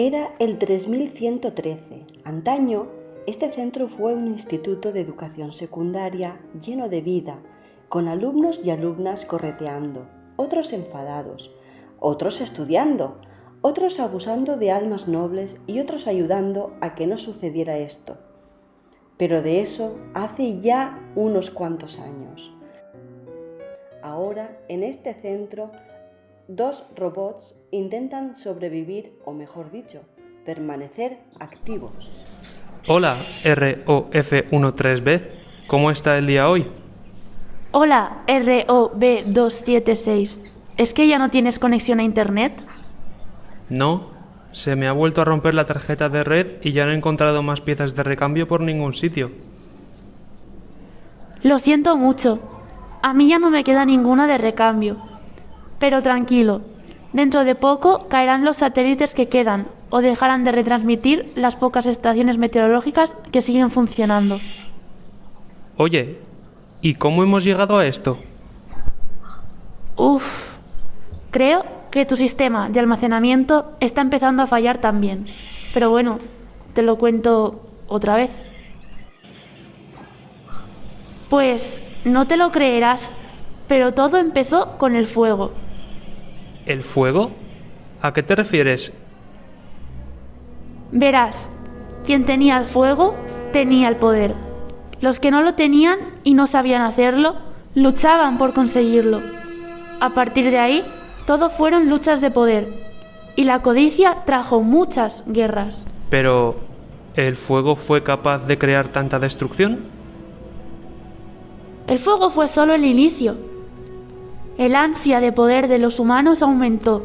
Era el 3113. Antaño, este centro fue un instituto de educación secundaria lleno de vida, con alumnos y alumnas correteando, otros enfadados, otros estudiando, otros abusando de almas nobles y otros ayudando a que no sucediera esto. Pero de eso hace ya unos cuantos años. Ahora, en este centro, dos robots intentan sobrevivir, o mejor dicho, permanecer activos. Hola, ROF13B. ¿Cómo está el día hoy? Hola, ROB276. ¿Es que ya no tienes conexión a Internet? No, se me ha vuelto a romper la tarjeta de red y ya no he encontrado más piezas de recambio por ningún sitio. Lo siento mucho. A mí ya no me queda ninguna de recambio. Pero tranquilo, dentro de poco caerán los satélites que quedan o dejarán de retransmitir las pocas estaciones meteorológicas que siguen funcionando. Oye, ¿y cómo hemos llegado a esto? Uf, creo que tu sistema de almacenamiento está empezando a fallar también. Pero bueno, te lo cuento otra vez. Pues no te lo creerás, pero todo empezó con el fuego. ¿El fuego? ¿A qué te refieres? Verás, quien tenía el fuego tenía el poder. Los que no lo tenían y no sabían hacerlo, luchaban por conseguirlo. A partir de ahí, todo fueron luchas de poder. Y la codicia trajo muchas guerras. Pero, ¿el fuego fue capaz de crear tanta destrucción? El fuego fue solo el inicio. El ansia de poder de los humanos aumentó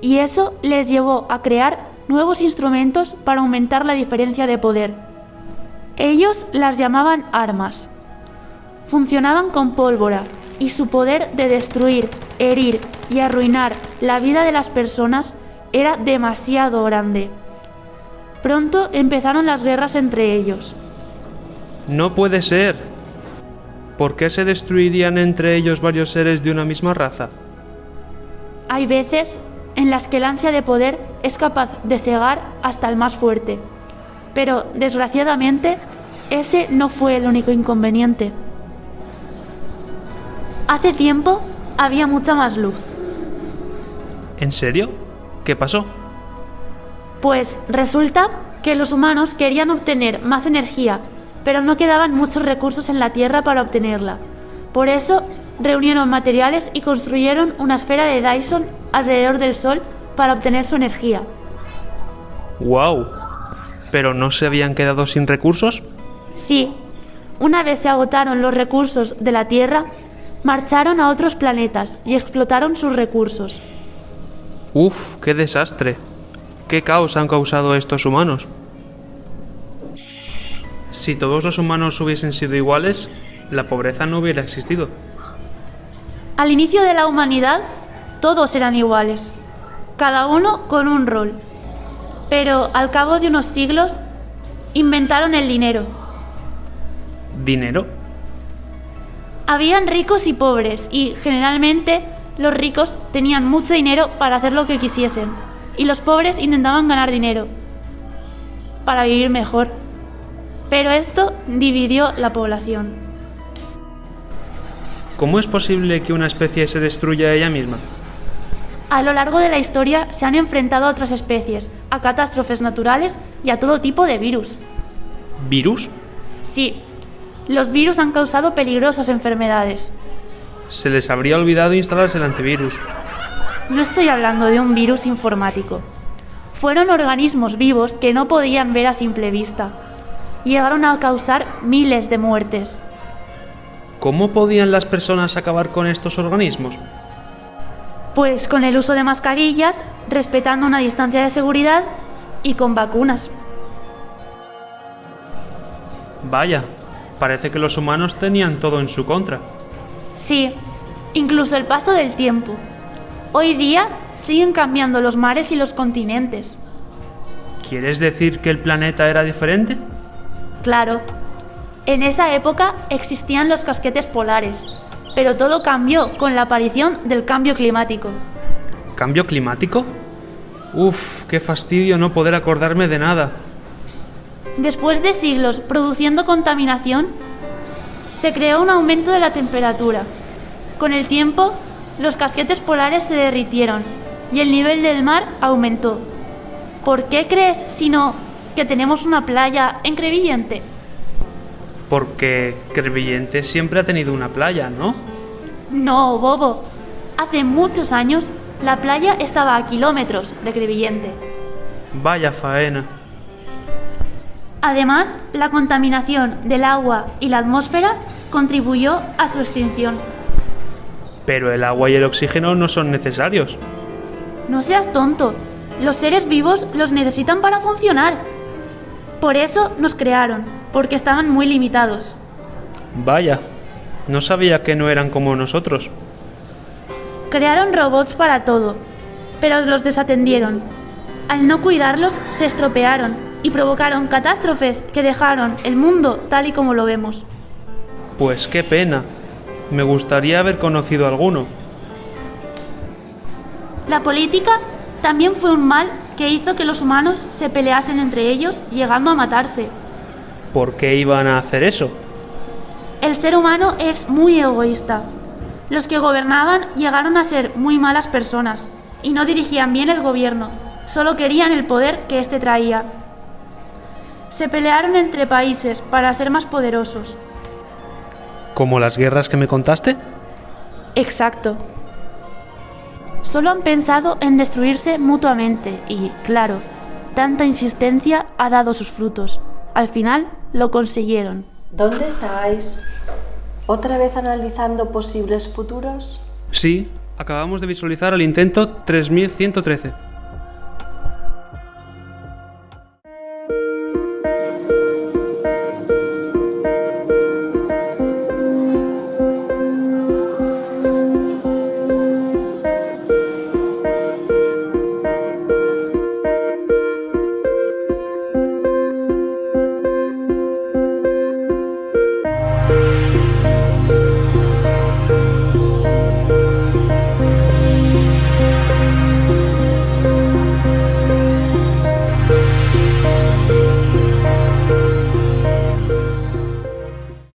y eso les llevó a crear nuevos instrumentos para aumentar la diferencia de poder. Ellos las llamaban armas. Funcionaban con pólvora y su poder de destruir, herir y arruinar la vida de las personas era demasiado grande. Pronto empezaron las guerras entre ellos. No puede ser. ¿Por qué se destruirían entre ellos varios seres de una misma raza? Hay veces en las que el ansia de poder es capaz de cegar hasta el más fuerte. Pero, desgraciadamente, ese no fue el único inconveniente. Hace tiempo había mucha más luz. ¿En serio? ¿Qué pasó? Pues resulta que los humanos querían obtener más energía pero no quedaban muchos recursos en la Tierra para obtenerla. Por eso reunieron materiales y construyeron una esfera de Dyson alrededor del Sol para obtener su energía. ¡Wow! ¿Pero no se habían quedado sin recursos? Sí. Una vez se agotaron los recursos de la Tierra, marcharon a otros planetas y explotaron sus recursos. ¡Uf! ¡Qué desastre! ¿Qué caos han causado estos humanos? Si todos los humanos hubiesen sido iguales, la pobreza no hubiera existido. Al inicio de la humanidad, todos eran iguales, cada uno con un rol. Pero al cabo de unos siglos, inventaron el dinero. ¿Dinero? Habían ricos y pobres, y generalmente los ricos tenían mucho dinero para hacer lo que quisiesen, y los pobres intentaban ganar dinero para vivir mejor. Pero esto dividió la población. ¿Cómo es posible que una especie se destruya ella misma? A lo largo de la historia se han enfrentado a otras especies, a catástrofes naturales y a todo tipo de virus. ¿Virus? Sí, los virus han causado peligrosas enfermedades. Se les habría olvidado instalarse el antivirus. No estoy hablando de un virus informático. Fueron organismos vivos que no podían ver a simple vista llegaron a causar miles de muertes. ¿Cómo podían las personas acabar con estos organismos? Pues con el uso de mascarillas, respetando una distancia de seguridad y con vacunas. Vaya, parece que los humanos tenían todo en su contra. Sí, incluso el paso del tiempo. Hoy día siguen cambiando los mares y los continentes. ¿Quieres decir que el planeta era diferente? Claro, en esa época existían los casquetes polares, pero todo cambió con la aparición del cambio climático. ¿Cambio climático? Uf, qué fastidio no poder acordarme de nada. Después de siglos produciendo contaminación, se creó un aumento de la temperatura. Con el tiempo, los casquetes polares se derritieron y el nivel del mar aumentó. ¿Por qué crees, si no, que tenemos una playa en Crevillente? Porque Crevillente siempre ha tenido una playa, ¿no? No, bobo. Hace muchos años, la playa estaba a kilómetros de Crevillente. Vaya faena. Además, la contaminación del agua y la atmósfera contribuyó a su extinción. Pero el agua y el oxígeno no son necesarios. No seas tonto. Los seres vivos los necesitan para funcionar. Por eso nos crearon, porque estaban muy limitados. Vaya, no sabía que no eran como nosotros. Crearon robots para todo, pero los desatendieron. Al no cuidarlos, se estropearon y provocaron catástrofes que dejaron el mundo tal y como lo vemos. Pues qué pena. Me gustaría haber conocido alguno. La política también fue un mal que hizo que los humanos se peleasen entre ellos, llegando a matarse. ¿Por qué iban a hacer eso? El ser humano es muy egoísta. Los que gobernaban llegaron a ser muy malas personas y no dirigían bien el gobierno, solo querían el poder que éste traía. Se pelearon entre países para ser más poderosos. ¿Como las guerras que me contaste? Exacto. Solo han pensado en destruirse mutuamente y, claro, tanta insistencia ha dado sus frutos. Al final lo consiguieron. ¿Dónde estáis? ¿Otra vez analizando posibles futuros? Sí, acabamos de visualizar el intento 3113.